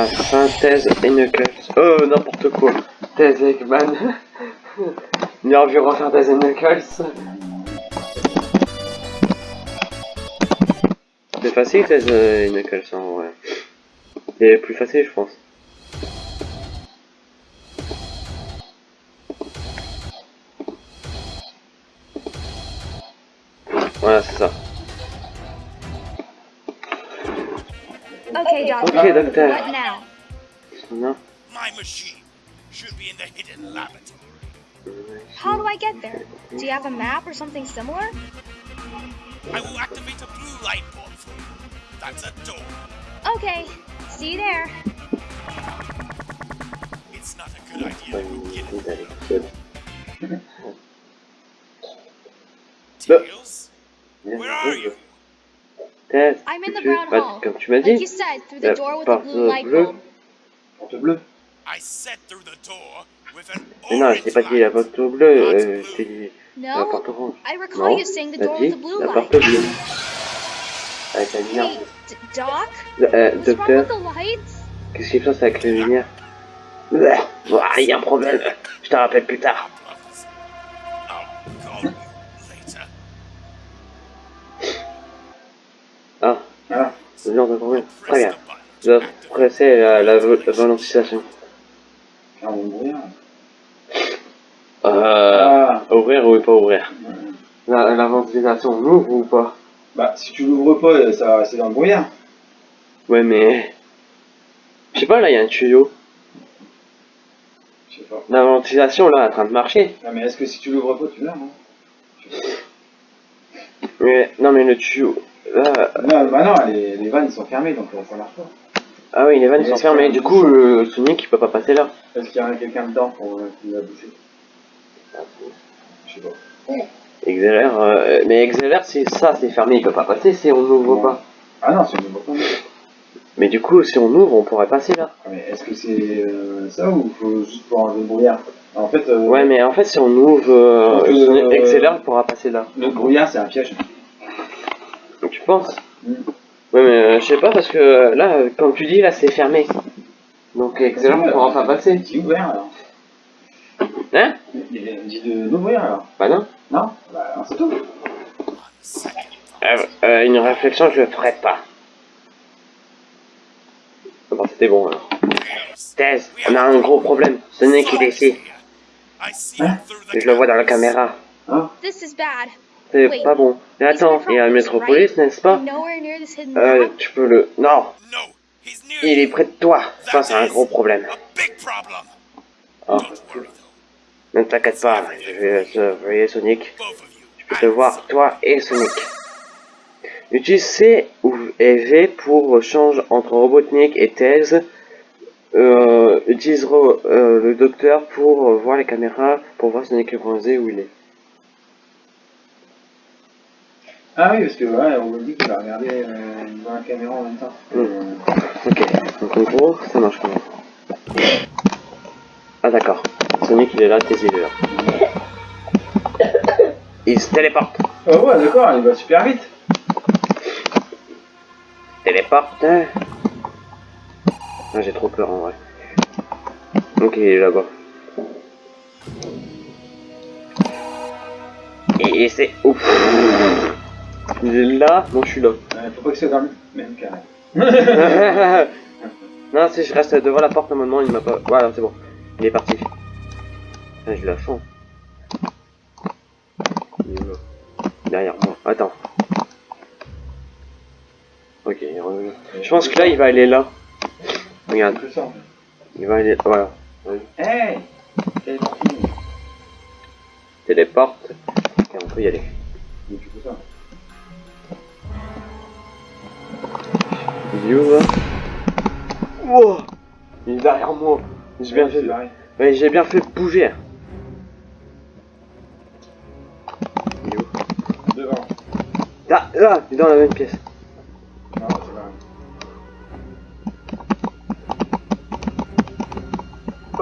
la synthèse et Knuckles. Oh, n'importe quoi. Thèse Eggman. Il a envie de refaire Thèse et Knuckles. C'est facile Thèse et Knuckles en vrai. C'est plus facile, je pense. Voilà, c'est ça. Ok, docteur. Machine should be in the hidden laboratory. How do I get there? Do you have a map or something similar? I will activate a blue light bulb for you. That's a door. Okay. See you there. It's not a good idea to il get est it. allé. Tails, where are you? Thèse, I'm in the brown hall. comme tu m'as Like dit. you said, through the door with the blue light bulb. Porte bleue. I set through the door with an Mais non, je orange t'ai pas dit la porte bleue, euh, je t'ai dit la No? porte orange. I recall Non, you saying the t'as door dit with the blue la light. porte bleue. Avec la lumière. Hey, D- Doc? Euh, What's wrong docteur, with the lights? qu'est-ce qui se passe avec la lumière Il y a un problème, je te rappelle plus tard. Problems. I'll call you later. Ah, Voilà. c'est bien, d'accord, bien. Très Press bien. Je dois presser la, la, la valentisation. Ah. Euh, Ah. ouvrir ou pas ouvrir? La, la ventilation, on ouvre ou pas? Bah, si tu l'ouvres pas, euh, ça va rester dans le brouillard. Ouais, mais... Je sais pas, là, il y a un tuyau. Je sais pas. La ventilation, là, est en train de marcher. Ah, mais est-ce que si tu l'ouvres pas, tu l'as, non? Mais, non, mais le tuyau... Là... Non, bah non, les, les vannes sont fermées, donc euh, ça marche pas. Ah oui, les vannes sont fermées. qu'il Du coup, le Sonic, il peut pas passer là. Est-ce qu'il y a quelqu'un dedans pour euh, qui l'a bouché Je sais pas. Euh, mais XLR, si ça c'est fermé, il peut pas passer si on n'ouvre pas. Ah non, c'est une pas. Mais du coup, si on ouvre, on pourrait passer là. Ah, mais est-ce que c'est euh, ça ou faut juste pour enlever le brouillard En fait, euh, Ouais, mais en fait, si on ouvre euh, euh, il pourra passer là. le brouillard, c'est un piège. Tu penses? Mm. Ouais, mais euh, je sais pas parce que euh, là, euh, comme tu dis, là c'est fermé. Donc XLR ne pourra pas passer. Dis ouvert alors. Hein? Il il dit de l'ouvrir alors. Bah non. Non? Bah c'est tout. On Euh, euh, une réflexion, je le ferai pas. Ah Bon, c'était bon alors. Thèse, on a un gros problème. Sonic il est ici. I see him through the Je le vois dans la caméra. This is bad. C'est pas bon. Mais attends, il y a un métropolis, n'est-ce pas Euh, tu peux le... Non, No, he's near il est près de toi. Ça, c'est un gros problème. A big problem. Oh, ne t'inquiète pas, je vais surveiller Sonic. Je peux te voir, toi et Sonic. Utilise C ou et V pour change entre Robotnik et Tails. Euh, utilise euh, le docteur pour voir les caméras, pour voir Sonic le bronzé où il est. Ah oui, parce que ouais, on me dit qu'il va regarder euh, dans la caméra en même temps. Mm. Euh, Ok, donc en gros, ça marche comment Ah d'accord, Sonic il est là, Tails il est là. Il se téléporte. Oh ouais, d'accord, il va super vite. Téléporte. Ah, j'ai trop peur en vrai. Ok, il est là-bas. Et, et c'est... Ouf. Il est là, non je suis là. Euh, faut pas que dans le même carré. non, si je reste devant la porte un moment, il m'a pas... Voilà, c'est bon. Il est parti. Ah, je la sens. Il est là. Derrière moi. Attends. Ok, il revient. Je pense que là, il va aller là. Regarde, il va aller... Voilà. Hey partie Téléporte. Et on peut y aller. Mais tu fais ça. Il est où, là Wow Il est derrière moi. J'ai bien fait... Ouais, j'ai bien fait bouger. Il est où? Devant. Ah, là, il est dans la même pièce. Non, c'est pareil.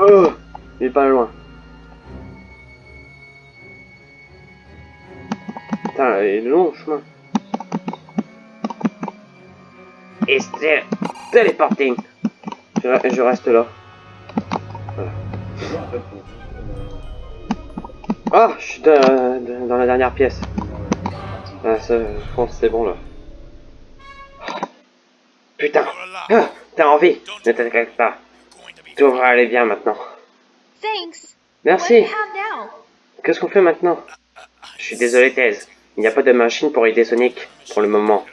Oh Il est pas loin. Putain, il est long le chemin. C'est téléporting. Je, je reste là. Faut- Ah, je suis dans, dans la dernière pièce. Ah, ça, je pense que c'est bon là. Putain, ah, t'as envie, ne t'inquiète pas. Tout va aller bien maintenant. Merci. Qu'est-ce qu'on fait maintenant? Je suis désolé, Thèse. Il n'y a pas de machine pour aider Sonic pour le moment.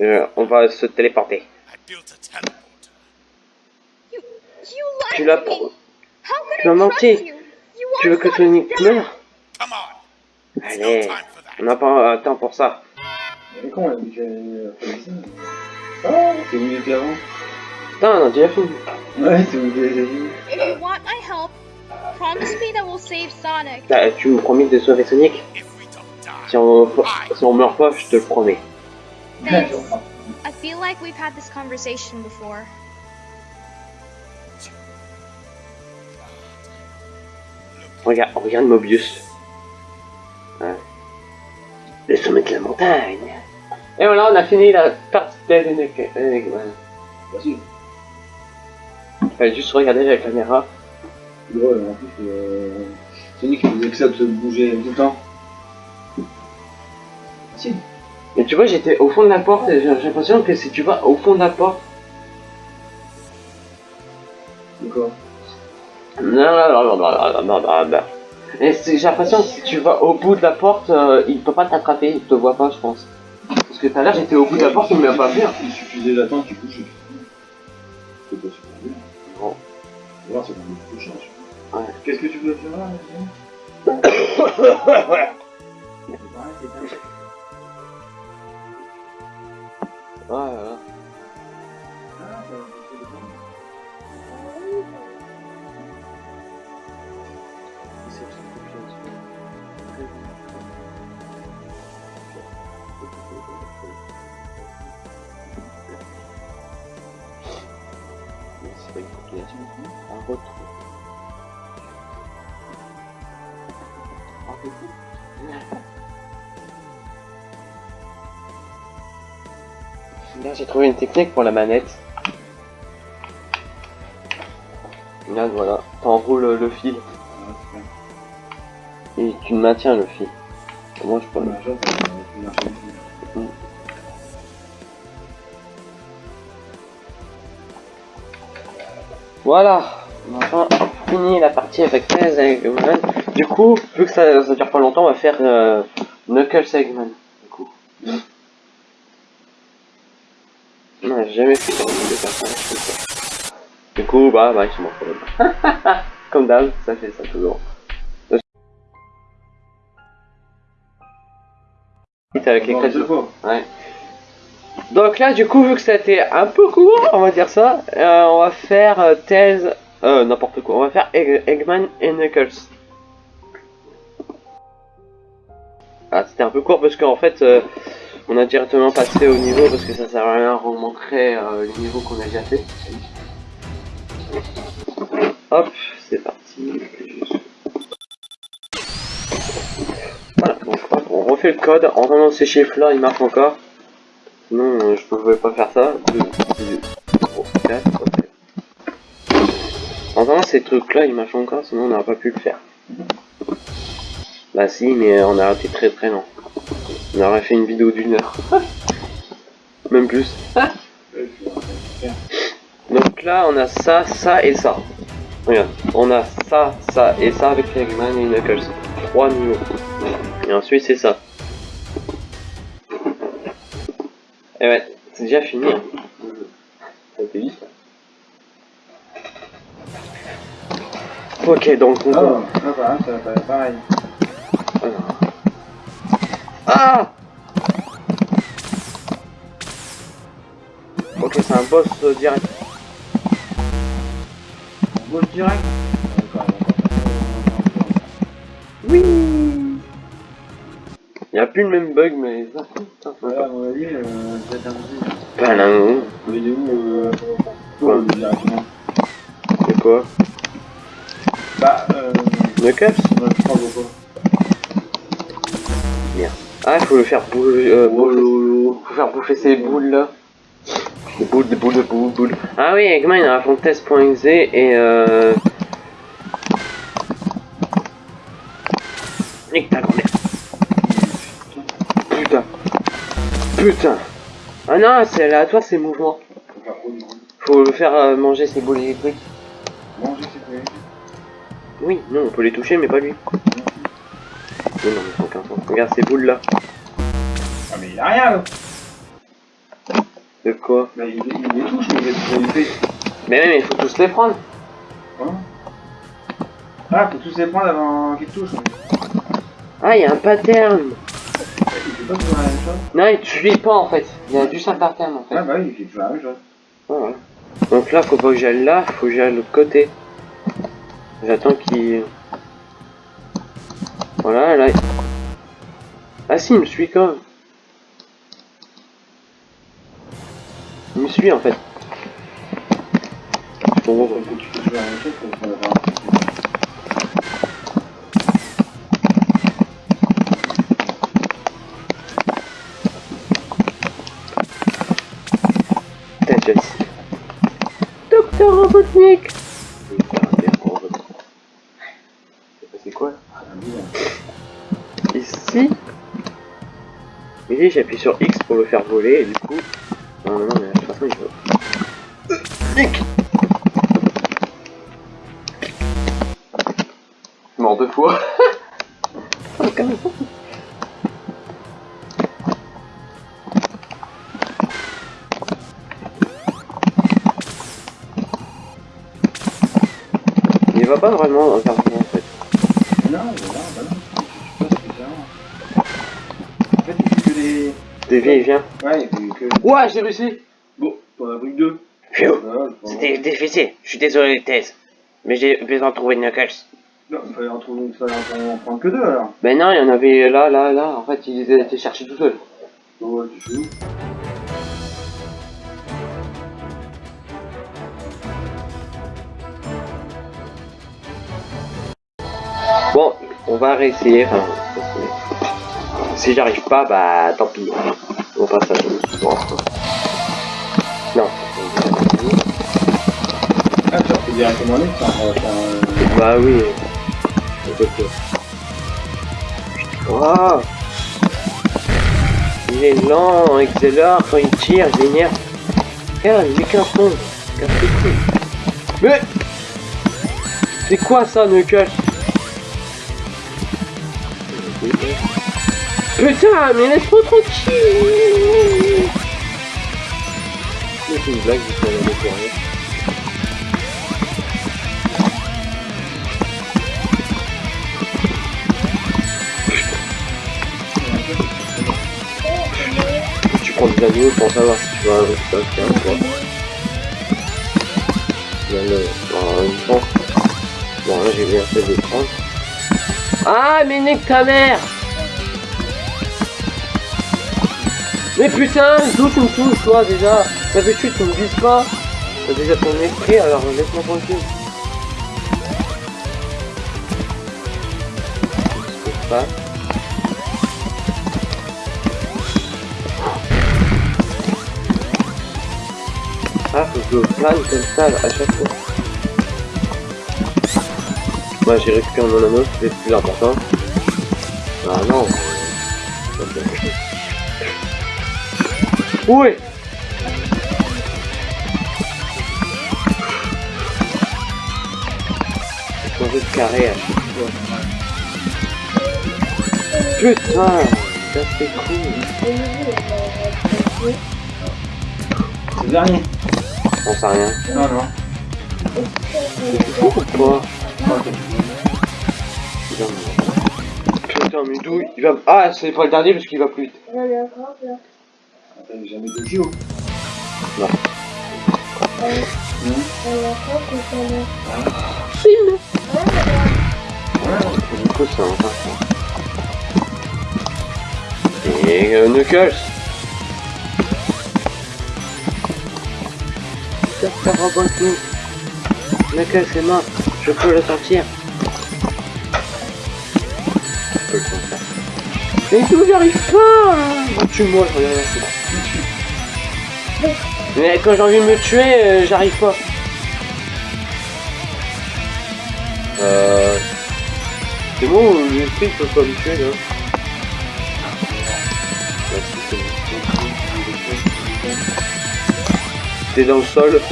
Euh, on va se téléporter. I built a teleporter. You, you Tu lied l'as to me. How could Tu m'as I menti. trust you? You Tu veux que Sonic meure on. Allez, on n'a pas euh, temps pour ça. Est con, elle a fait ça? Ah, c'est il était avant Putain, on a déjà fini. Ouais, c'est où il était avant. If you want my help, promise me that we'll save Sonic. Tu me promis de sauver Sonic? Si on, si on meurt pas, je te le promets. I feel like we've had this conversation before. Regarde, regarde Mobius. Ouais. Le sommet de la montagne. Et voilà, on a fini la partie d'Enigma. Vas-y. Fallait juste regarder la caméra. Ouais, en plus, euh, Sonic il faisait que ça de se bouger tout le temps. Si. Et tu vois, j'étais au fond de la porte et j'ai j'ai l'impression que si tu vas au fond de la porte. D'accord. Non, non, non, non, non, non, non, non. Et j'ai l'impression que si tu vas au bout de la porte, euh, il peut pas t'attraper, il te voit pas, je pense. Parce que tout à l'heure, j'étais au bout de la porte, il m'a pas vu. Il suffisait d'attendre qu'il couche. C'est pas super bien. Bon. Voir, c'est beaucoup de chance. Ouais. Qu'est-ce que tu veux faire là Ouais, ouais. Ah. C'est pas une compilation, un retour. Un retour. Là, j'ai trouvé une technique pour la manette. Là, voilà, t'enroules le fil et tu maintiens le fil. Moi, je peux le. ici. Voilà, on a enfin fini la partie avec 13 Eggman. Du coup, vu que ça, ça dure pas longtemps, on va faire euh, Knuckles Eggman. Du coup. Non, j'ai jamais fait ça. de. Du coup, bah, bah, je m'en fous. Comme d'hab, ça fait ça toujours. Avec les. Ouais. Donc là, du coup, vu que été un peu court, on va dire ça, euh, on va faire euh, Tails, euh, n'importe quoi, on va faire Egg- Eggman et Knuckles. Ah, c'était un peu court parce qu'en fait, euh, on a directement passé au niveau parce que ça sert à rien, on manquerait euh, le niveau qu'on a déjà fait. Hop, c'est parti. Voilà, donc hop, on refait le code. En entendant ces chiffres-là, il marche encore. Sinon, euh, je pouvais pas faire ça. Deux, deux, trois, quatre, ok. En entendant ces trucs-là, il marche encore, sinon on n'aurait pas pu le faire. Bah si, mais on a été très très lent. On aurait fait une vidéo d'une heure. Même plus. Donc là, on a ça, ça et ça. Regarde, on a ça, ça et ça avec Eggman et Knuckles. Trois niveaux. Et ensuite, c'est ça. Et ouais, c'est déjà fini. hein. Ça vite. Ok, donc on Ah, ah, voilà, ça va pas pareil. Ah Ok, c'est un boss euh, direct. On bouge direct. Oui Il n'y a plus le même bug, mais... On va mon avis, euh, ça va être un peu. Pas là, non. Mais il est où Quoi directement C'est quoi Bah, euh. Knuckles Ouais, je crois beaucoup. Ah, faut le faire bouger. Euh, bouffer- faut faire bouffer ces boules là. Des boules, des boules, des boules, boules. Ah oui, Eggman il a fond test.exe et euh. Nique ta grand-mère. Putain. Putain. Ah non, c'est aléatoire ces mouvements. Faut le faire euh, manger ses boules électriques. Manger, c'est quoi Oui, non, on peut les toucher, mais pas lui. Non, non, mais. Regarde ces boules là. Ah, mais il a rien, là. De quoi Bah, il, il les touche, mais il les- les fait. Mais même, il faut tous les prendre. Quoi Ah, faut tous les prendre avant qu'il te touche. mais- Ah, il y a un pattern. Il fait pas toujours la même chose Non, il te suit pas en fait. Il y a juste un pattern en fait. Ouais, bah oui, il fait toujours la même chose. Ouais, voilà. Donc là, faut pas que j'aille là, faut que j'aille de l'autre côté. J'attends qu'il. Voilà, là. Ah si, il me suit quand même. Il me suit en fait. Bon, Faut que tu J'appuie sur X pour le faire voler et du coup... Non non non mais de toute façon il faut... Nick Mort deux fois. Il va pas vraiment vers en fait. Non, non, non. Je sais pas spécialement. En fait, il fait que vieilles viens. Ouais, que. Ouais j'ai réussi Bon, t'en as pris deux. C'était difficile, je suis désolé Thèse. Mais j'ai besoin de trouver Knuckles. Non, il fallait en trouver il fallait en prendre que deux alors. Ben non, il y en avait là, là, là. En fait, il les a été chercher tout seul. Tu joues. Bon, on va réessayer. Si j'arrive pas, bah tant pis. On passe à bon. Non. Ah, tu refais directement les ça un. Bah oui. Waouh Il est lent, accélère quand il tire, il m'énerve. Regarde, j'ai qu'un couilles. Mais C'est quoi ça, Knuckles Putain, mais laisse-moi tranquille C'est une blague, je suis en pour rien. Tu prends des anneaux pour savoir si tu vas un résultat tiens, quoi. Bien le... En même temps. Bon, là j'ai bien fait de prendre. Ah, mais nique ta mère Mais putain, d'où tu me touches, toi, déjà D'habitude, tu me vises pas. T'as déjà ton esprit, alors laisse-moi tranquille. Ah, faut que je plane comme ça à chaque fois. Moi j'ai récupéré mon anneau, c'est plus important. Ah non. Oui Faut changer de carré à chaque fois. Putain Ça c'est cool C'est le dernier. On sait rien. Non, non. Pourquoi Putain, mais- Putain, mais d'où il va... Ah, c'est pas le dernier parce qu'il va plus vite. Jamais de JO. Non. Ouais. Du coup, c'est un Et euh, Knuckles Docteur Robotnik Knuckles est mort, je peux le sortir. Je peux le sortir. Mais d'où j'arrive pas? Hein Tue-moi, je regarde là. Mais quand j'ai envie de me tuer, euh, j'arrive pas. Euh... C'est bon, l'esprit peut pas me tuer là. T'es dans le sol.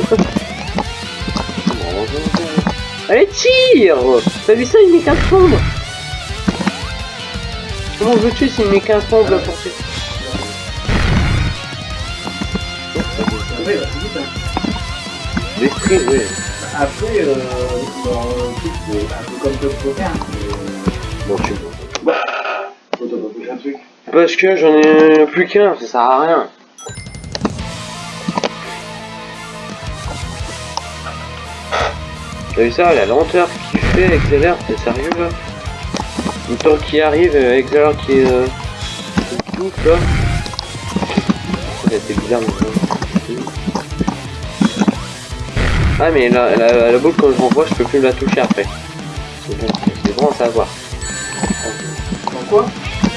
Allez, tire T'as vu ça, il met qu'un sombre? Comment je veux tuer s'il met qu'un sombre pour tuer? Il va plus vite, hein. L'esprit, oui. Après, euh, dans le truc, c'est un peu comme Top Poker. Bon, tu vois. Faut t'as pas touché un truc. Parce que j'en ai plus qu'un, ça sert à rien. T'as vu ça, la lenteur qu'il fait avec Zeller, c'est sérieux là? Le temps qui arrive avec Zeller qui est... Euh, bouffe là. Ouais, c'est bizarre mais... Ah mais la, la, la boule quand je renvoie, je peux plus la toucher après. C'est bon, c'est bon à savoir. Dans quoi?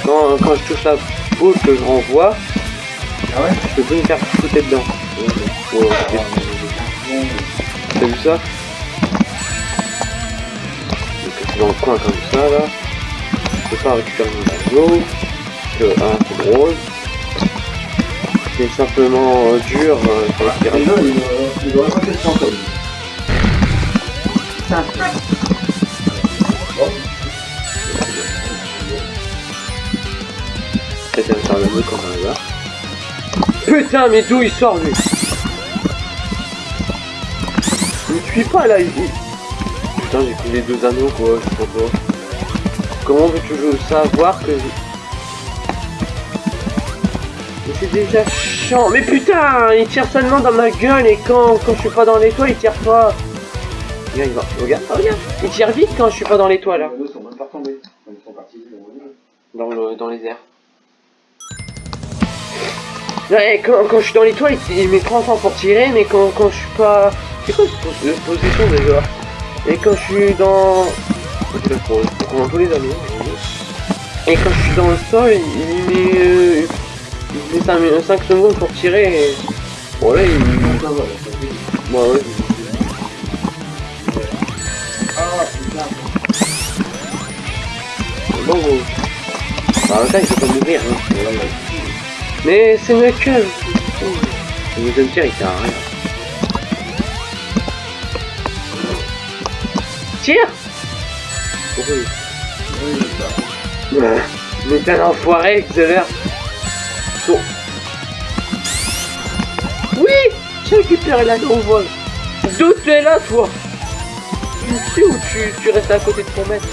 Quand, quand je touche la boule que je renvoie, Ah ouais? je peux plus me faire foutre dedans. T'as vu ça? Donc dans le coin comme ça là. Je peux pas récupérer mon tableau. Que un c'est drôle. C'est simplement dur euh, ça. Peut-être le. Putain mais d'où il sort lui? Il me pas là il... Putain j'ai pris les deux anneaux quoi, je comprends pas. Comment veux-tu savoir que. Mais c'est déjà chiant Mais putain Il tire seulement dans ma gueule et quand, quand je suis pas dans les toits il tire pas Regarde, il va. Regarde, oh, regarde Il tire vite quand je suis pas dans les toits là. Les sont même pas retombés. Ils sont partis dans, le, dans les airs. Ouais, quand, quand je suis dans les toiles, il, met 30 ans pour tirer, mais quand, quand je suis pas... C'est quoi cette pos- euh, position déjà Et quand je suis dans... Pour, tous les anneaux. Et quand je suis dans le sol, il, met... euh, il met 5, secondes pour tirer et... Bon là, il... Ouais, ouais. Ah putain. Bon, bon. Bah, en même temps, il peut pas mourir, hein. Mais c'est mieux que... Le deuxième tir, il sert à rien. Tire Oui. Ouais. Mais t'es un enfoiré, Xavier Saut. Oui J'ai récupéré l'anneau au vol D'où tu es là, toi Tu me suis ou tu, tu restes à côté de ton maître.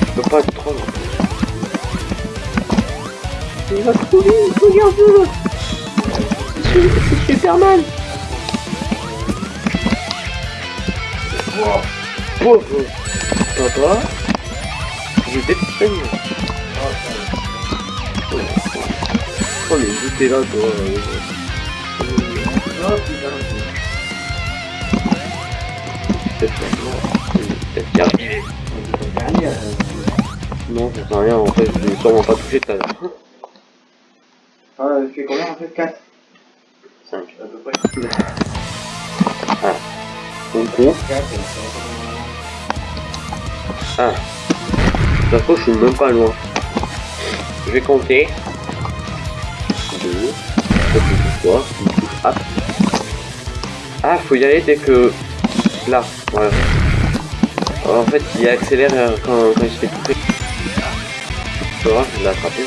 Je peux pas être trop long. Il va trop vite, regarde-le C'est c'est Superman Pauvre. Papa, je déteste D'où t'es là euh, Oh putain. Peut-être qu'il. On. Non, sert à rien, en fait, je l'ai sûrement pas touché tout à l'heure. Ah, il fait combien en fait 4 5. à peu près. On compte. 4, Ah. Fois, je suis même pas loin. Je vais compter. 2. 3. Ah. Ah, faut y aller dès que... Là, voilà. Alors, en fait, il accélère euh, quand, quand il se fait toucher. Tu vois, je l'ai attrapé.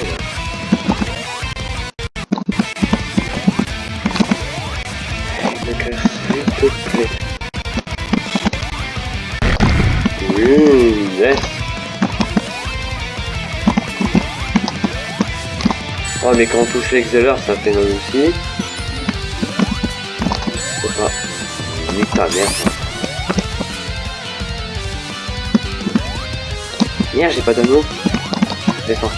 Mais quand on touche l'exhaler ça fait mal aussi. Pas. Nique ta mère. Merde j'ai pas d'anneau. Descends.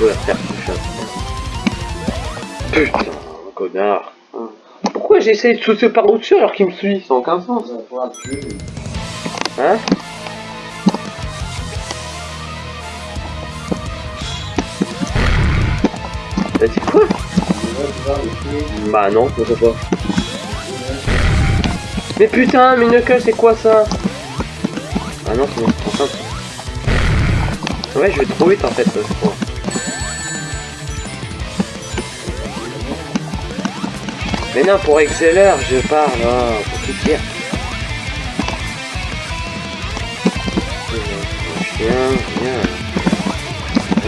Je la faire toucher. Putain, connard. Pourquoi j'essaye de sauter par au-dessus alors qu'il me suit? Ça n'a aucun sens. Hein? T'as dit quoi. Bah non, pourquoi pas. Mais putain, mais c'est quoi ça? Ah non, c'est bon, enfin. Ouais, je vais trop vite en fait, je crois. Mais non, pour Exceller, je parle, là, pour tout dire. Chien, viens.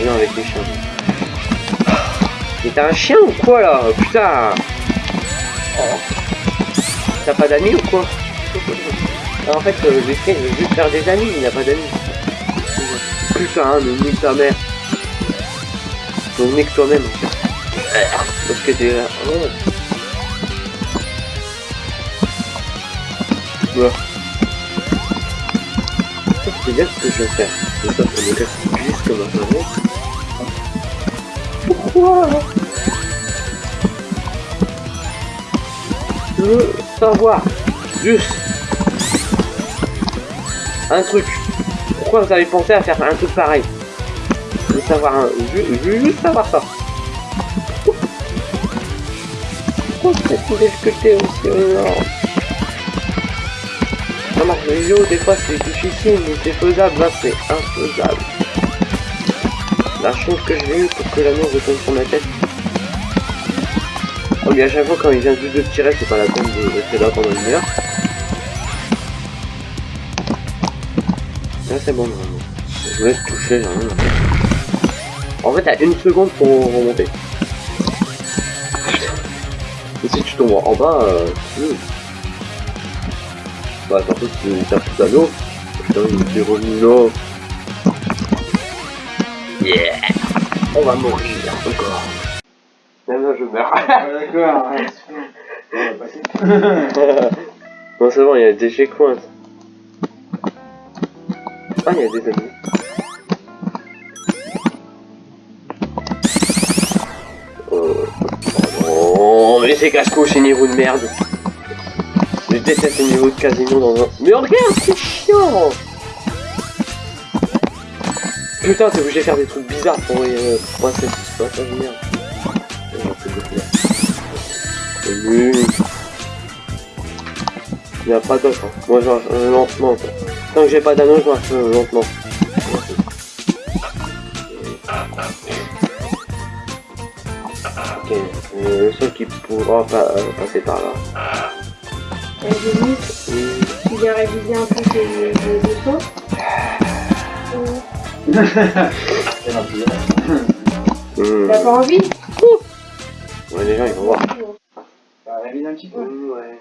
Viens avec les chiens. Mais t'as un chien ou quoi là Putain Oh. T'as pas d'amis ou quoi Ah, En fait, euh, le chien veut juste faire des amis, il n'a pas d'amis. Putain, mais nique ta mère. Donc nique toi-même. Parce que t'es là. Oh. C'est bien ce que je vais faire. Pourquoi Je veux savoir juste un truc. Pourquoi vous avez pensé à faire un truc pareil? Je veux savoir un... Je veux, juste savoir ça. Pourquoi êtes difficulté aussi énorme Ça marche les vidéos, des fois c'est difficile, mais c'est faisable, là c'est infaisable. La chance que j'ai eue pour que l'anneau retombe sur ma tête. Oh mais à chaque fois quand il vient juste de tirer, c'est pas la peine de rester là pendant une heure. Là c'est bon normalement. Je vous laisse toucher, faire. En fait t'as une seconde pour remonter. Et si tu tombes en bas, euh. Bah surtout si tu tapes tout à l'eau. Putain il est revenu. Yeah On va mourir encore. Non, non, je meurs. Ah, D'accord, ouais, c'est bon. On va passer. non, c'est bon, il y a des checkpoints. Ah, il y a des amis. Oh, oh, mais c'est casse-cou, ces niveaux de merde. Je déteste les niveaux de casino dans un... Mais regarde, c'est chiant Putain, t'es obligé de faire des trucs bizarres pour, euh, pour passer ce de merde. Il n'y a pas d'autre. Hein. Moi, je marche euh, lentement. quoi. Tant que j'ai pas d'anneau, je marche euh, lentement. Ok, euh, le seul qui pourra pa- euh, passer par là. Denis, tu viens réviser un peu tes, tes leçons T'as pas envie Ouais, les gens, ils vont voir. Ça révise un petit peu. Ouais.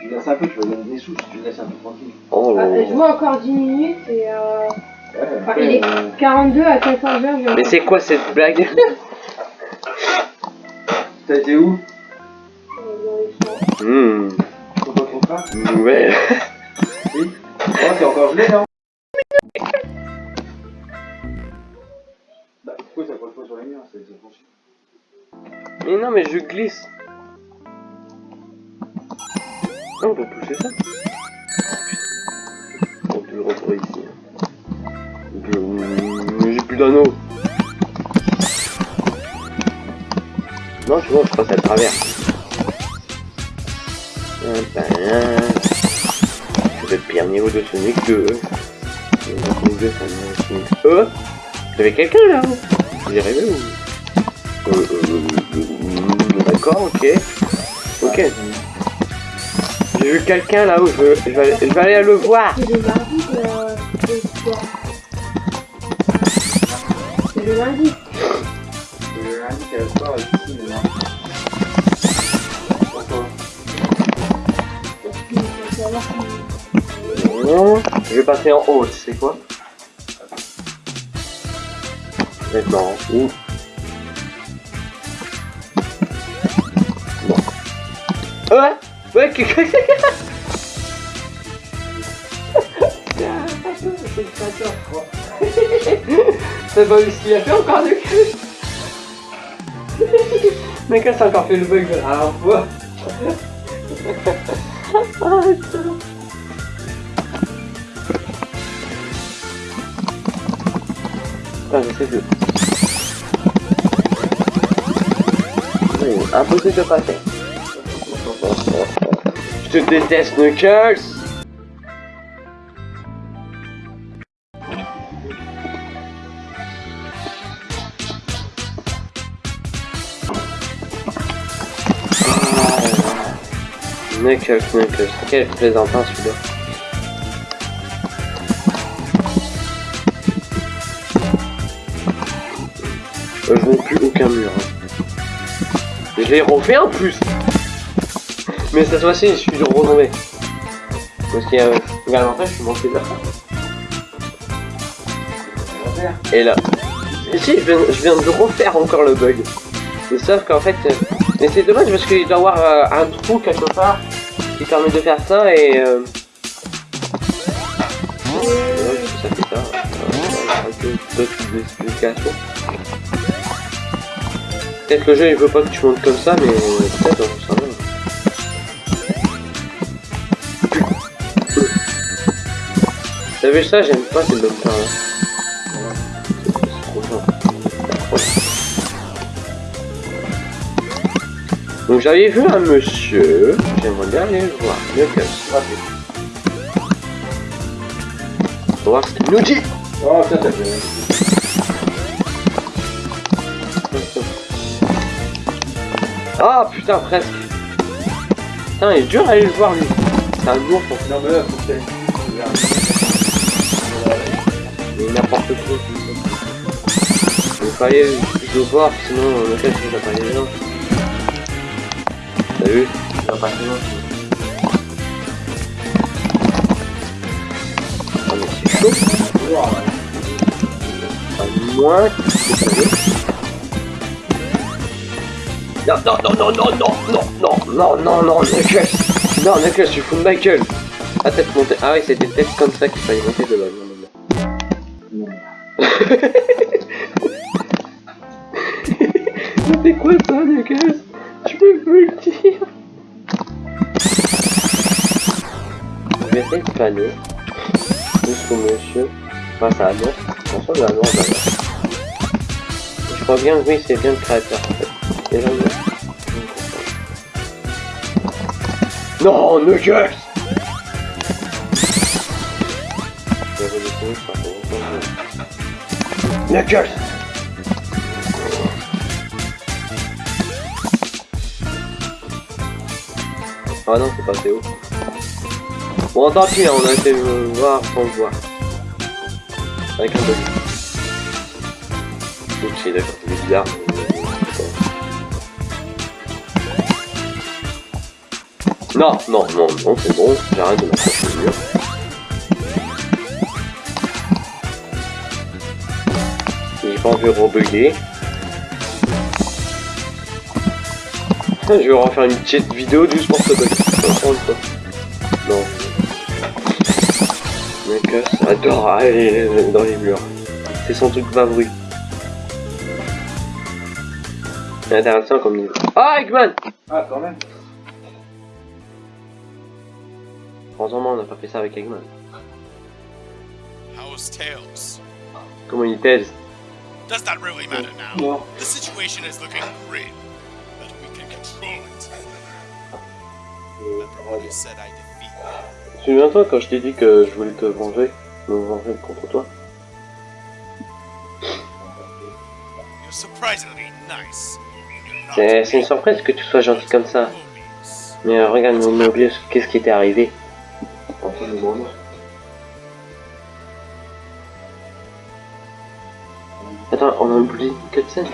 Tu laisses un peu, tu vas donner des sous si tu laisses un peu tranquille. Oh ah, là. Je vois encore 10 minutes et euh, Ouais, enfin, il est 42 à 14 heures. je- Mais c'est quoi cette blague? T'as été où? Euh, qu'on fasse Ouais. Oui. Oh, t'es encore gelé, non? Pourquoi ça colle pas sur les murs C'est c'est franchi. Mais non, mais je glisse. Ah, on peut pousser ça. On peut le retrouver ici. Je... Mais J'ai plus d'anneau. Non, tu vois, je passe à travers. Pain. C'est le pire niveau de Sonic 2. Sonic 2, ça me- Sonic... Euh Y'avait quelqu'un là-haut J'y arrivé ou... Euh, euh, euh, euh, D'accord, ok. Ok. J'ai vu quelqu'un là-haut, je, veux- je, vais, aller- je vais aller le voir. C'est le de, de soir. C'est le lundi. Le lundi, la soirée, ici, mais non. Pourquoi Non, je vais passer en haut, tu sais quoi? Ouais Ouais, que... C'est quoi. T'as pas vu ce a encore de cul. Mais qu'est-ce a encore fait le bug à la fois Ah, j'essaie de... impossible de passer. Je te déteste, Knuckles Knuckles, Knuckles. Quel plaisantin celui-là. Je vois plus aucun mur. hein. Je l'ai refait en plus Mais cette fois-ci, je suis retombé. Parce qu'il y a... Regarde, en fait, je suis monté là. Et là. Et si, je viens, je viens de refaire encore le bug. Mais sauf qu'en fait... Mais c'est dommage parce qu'il doit y avoir euh, un trou quelque part qui permet de faire ça et... Euh... Euh. Peut-être que le jeu il veut pas que tu montes comme ça, mais peut-être, s'en va. Ça J'aime pas ces bonnes là. C'est trop fort. Donc j'avais vu un monsieur, j'aimerais bien aller le voir, Knuckles. On va voir ce qu'il nous dit Oh, ça. Ah putain presque. Putain il est dur d'aller le voir lui. C'est un lourd pour mais là, faut que n'importe quoi Il fallait le voir sinon le cas il va pas aller va pas aller Ah. À Non, non, non, non, non, non, non, non, non, non, non, Knuckles Non, Knuckles, tu fous de ma gueule Ah, peut-être monter... Ah oui, c'était peut-être comme ça qu'il fallait monter de base. Non, non, non. C'est quoi ça, Knuckles Tu peux plus le dire Je vais essayer de planer jusqu'au monsieur face à l'annonce. Attention l'annonce d'abord. Je crois bien, oui, c'est bien le créateur Non, que- Knuckles Ah non, c'est pas Théo. Bon, tant pis, hein, on a été voir sans le voir. Avec un bug. Ok, d'accord, c'est bizarre. Non, non, non, non, c'est bon, j'arrête de m'accrocher au mur. Pas envie de rebugger. Je vais refaire une petite vidéo juste pour ce bug. Non. Mec, adore aller dans les murs. C'est son truc pas. C'est intéressant comme niveau. Ah, Eggman Ah, quand même. Heureusement, on n'a pas fait ça avec Eggman. How's Tails? Comment il t'aide? Does that really matter now? Non. The situation is looking grim, but we can control it. Remember when you said I defeat you? Souviens-toi quand je t'ai dit que je voulais te venger, me venger contre toi You're surprisingly nice. You're not C'est une surprise que tu sois gentil comme ça. Mais euh, regarde, mon Mobius, qu'est-ce qui t'est arrivé monde. Attends, on a oublié une cutscene, tu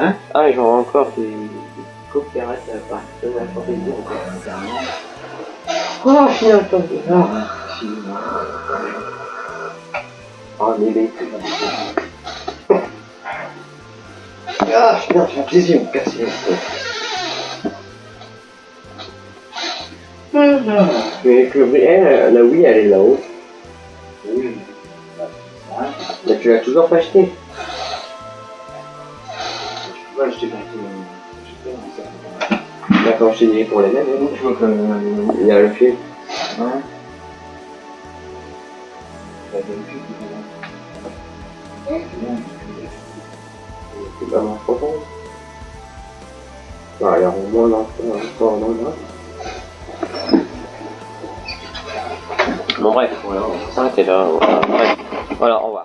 Hein Ah, j'en ai encore des coopérates à part. Ça va faire plaisir. Oh, j'ai un temps de Oh, mais les Ah, putain, j'ai un plaisir, on Ah, mais eh, la Wii, elle est là-haut. Oui. Mais tu l'as toujours pas acheté. Je peux pas acheter pour les mêmes. Hein. Je vois que... Il y a le fil. Ouais. C'est pas. Bah, au moins, l'enfant. Bon bref, voilà, on va s'arrêter là. Voilà, bref. Voilà, au revoir.